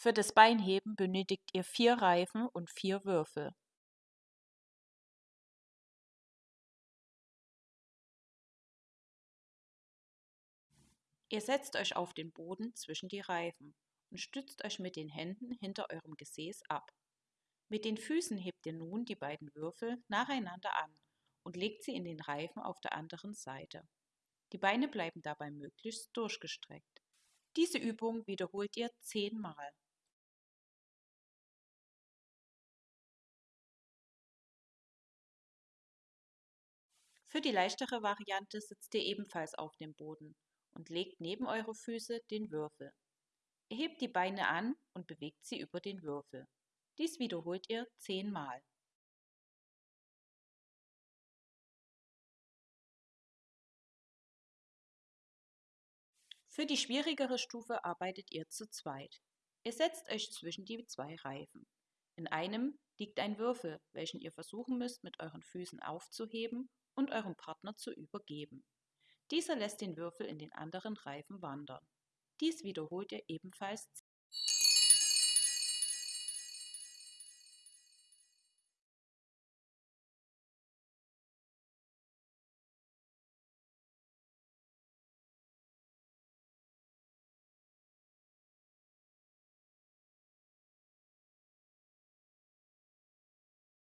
Für das Beinheben benötigt ihr vier Reifen und vier Würfel. Ihr setzt euch auf den Boden zwischen die Reifen und stützt euch mit den Händen hinter eurem Gesäß ab. Mit den Füßen hebt ihr nun die beiden Würfel nacheinander an und legt sie in den Reifen auf der anderen Seite. Die Beine bleiben dabei möglichst durchgestreckt. Diese Übung wiederholt ihr zehnmal. Für die leichtere Variante sitzt ihr ebenfalls auf dem Boden und legt neben eure Füße den Würfel. Ihr hebt die Beine an und bewegt sie über den Würfel. Dies wiederholt ihr zehnmal. Für die schwierigere Stufe arbeitet ihr zu zweit. Ihr setzt euch zwischen die zwei Reifen. In einem liegt ein Würfel, welchen ihr versuchen müsst, mit euren Füßen aufzuheben und eurem Partner zu übergeben. Dieser lässt den Würfel in den anderen Reifen wandern. Dies wiederholt ihr ebenfalls